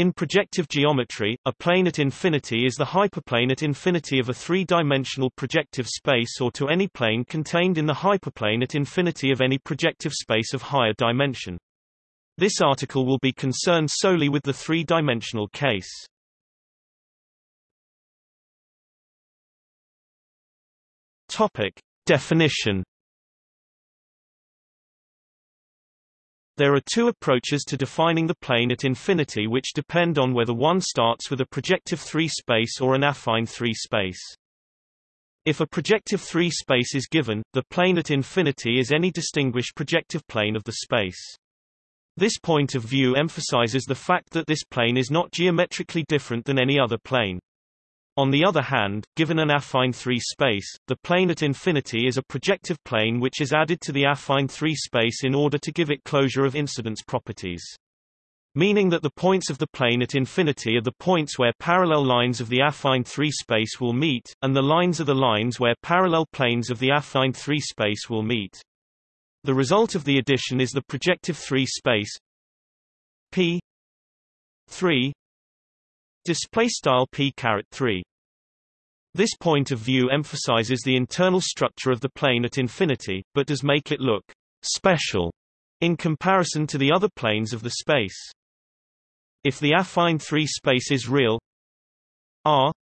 In projective geometry, a plane at infinity is the hyperplane at infinity of a three-dimensional projective space or to any plane contained in the hyperplane at infinity of any projective space of higher dimension. This article will be concerned solely with the three-dimensional case. Topic. Definition There are two approaches to defining the plane at infinity which depend on whether one starts with a projective 3 space or an affine 3 space. If a projective 3 space is given, the plane at infinity is any distinguished projective plane of the space. This point of view emphasizes the fact that this plane is not geometrically different than any other plane. On the other hand, given an affine 3 space, the plane at infinity is a projective plane which is added to the affine 3 space in order to give it closure of incidence properties. Meaning that the points of the plane at infinity are the points where parallel lines of the affine 3 space will meet, and the lines are the lines where parallel planes of the affine 3 space will meet. The result of the addition is the projective 3 space P 3 display style P caret 3 this point of view emphasizes the internal structure of the plane at infinity, but does make it look special in comparison to the other planes of the space. If the affine 3 space is real R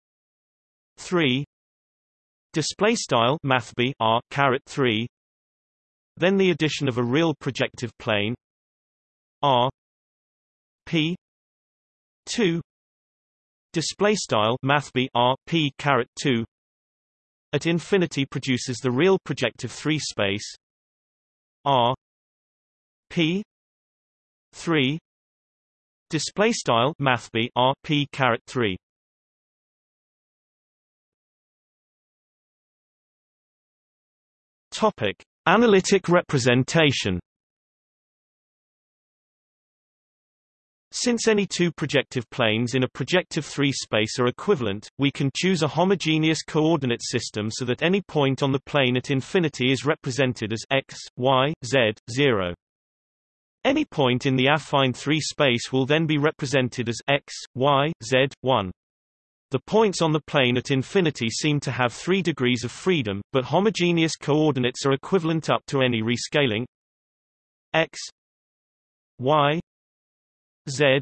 3 display style mathb R caret 3 then the addition of a real projective plane R P 2 display style mathb r p caret 2 at infinity produces the real projective 3 space r p 3 display style mathb r p caret 3 topic. Analytic representation Since any two projective planes in a projective 3 space are equivalent, we can choose a homogeneous coordinate system so that any point on the plane at infinity is represented as x, y, z, 0. Any point in the affine 3 space will then be represented as x, y, z, 1. The points on the plane at infinity seem to have three degrees of freedom, but homogeneous coordinates are equivalent up to any rescaling x, y, Z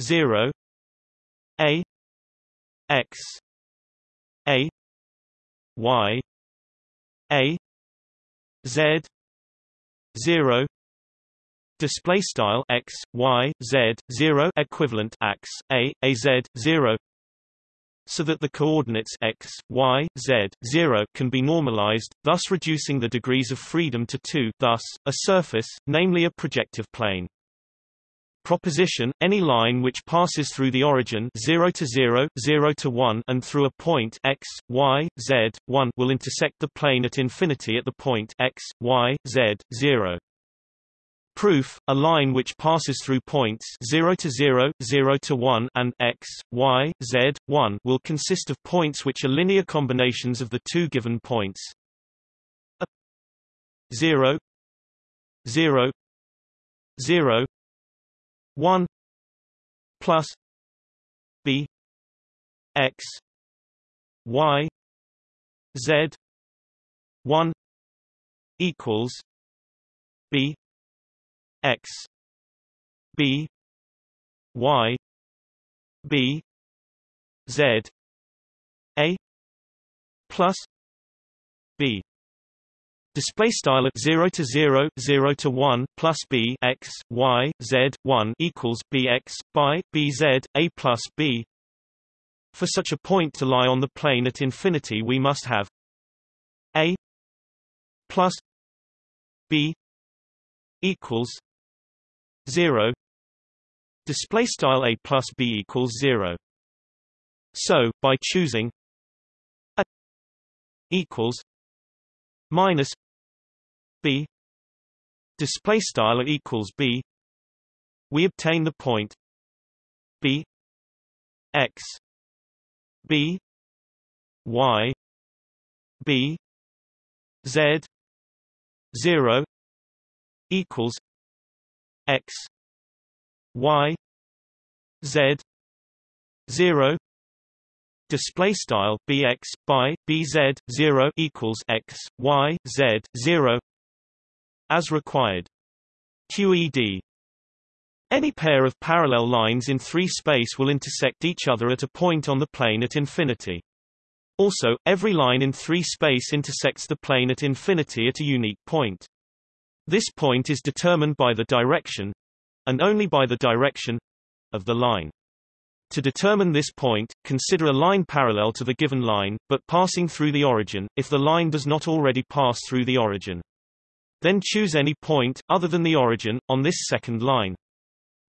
zero A X A Y A Z zero display style x y z 0 equivalent x a a z 0 so that the coordinates x y z 0 can be normalized thus reducing the degrees of freedom to 2 thus a surface namely a projective plane Proposition, any line which passes through the origin 0 to 0, 0 to 1 and through a point x, y, z, 1 will intersect the plane at infinity at the point x, y, z, 0. Proof, a line which passes through points 0 to 0, 0 to 1 and x, y, z, 1 will consist of points which are linear combinations of the two given points. A 0 0 0 1 plus b x y z 1 equals b x b y b z a plus b Display style at 0 to 0, 0 to 1 plus b x y z 1 equals b x by b z a plus b. For such a point to lie on the plane at infinity, we must have a plus b equals 0. Display style a plus b equals 0. So, by choosing a equals minus b. Display style equals b. We obtain the point b x b y b z 0 equals x y z 0 display style bx by bz 0 equals x y z 0 as required QED any pair of parallel lines in 3 space will intersect each other at a point on the plane at infinity. Also, every line in 3 space intersects the plane at infinity at a unique point. This point is determined by the direction and only by the direction of the line. To determine this point, consider a line parallel to the given line, but passing through the origin, if the line does not already pass through the origin. Then choose any point, other than the origin, on this second line.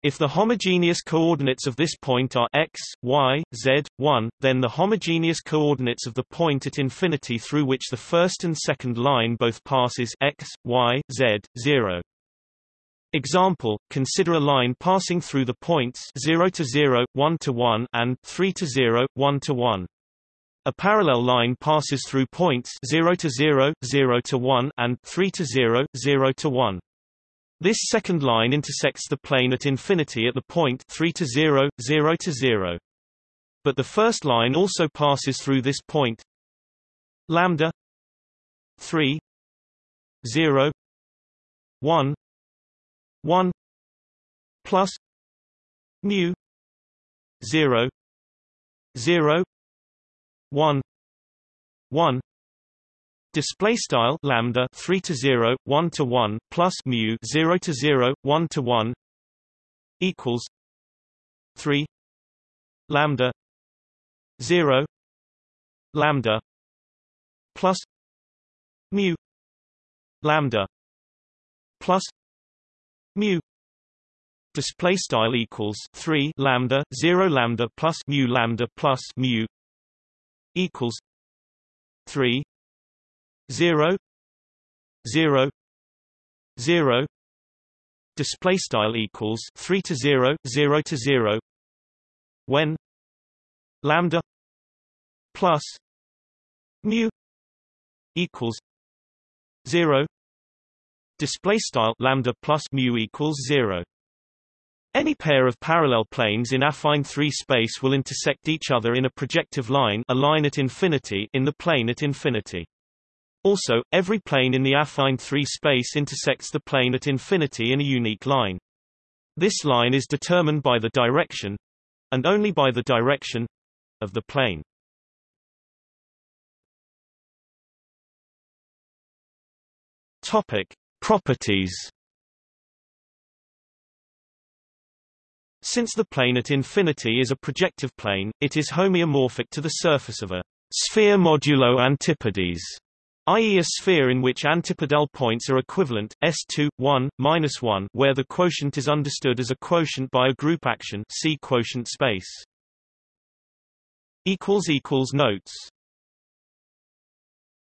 If the homogeneous coordinates of this point are x, y, z, 1, then the homogeneous coordinates of the point at infinity through which the first and second line both passes x, y, z, 0. Example, consider a line passing through the points 0 to 0, 1 to 1 and 3 to 0, 1 to 1. A parallel line passes through points 0 to 0, 0 to 1 and 3 to 0, 0 to 1. This second line intersects the plane at infinity at the point 3 to 0, 0 to 0. But the first line also passes through this point lambda 3 0 1 1 plus mu 0 0 1 1 Display style lambda 3 to 0 1 to 1 plus mu 0 to 0 1 to 1 equals 3 lambda 0 lambda plus mu lambda plus mu display style equals 3 lambda 0 lambda plus mu lambda plus mu equals 3 0 0 0 display style equals 3 to 0 0 to 0 when lambda plus mu equals 0 display style lambda plus mu equals 0 any pair of parallel planes in affine 3 space will intersect each other in a projective line a line at infinity in the plane at infinity also, every plane in the affine 3 space intersects the plane at infinity in a unique line. This line is determined by the direction and only by the direction of the plane. Topic: Properties. Since the plane at infinity is a projective plane, it is homeomorphic to the surface of a sphere modulo antipodes i.e. a sphere in which antipodal points are equivalent, S2, 1, minus 1 where the quotient is understood as a quotient by a group action see quotient space. Notes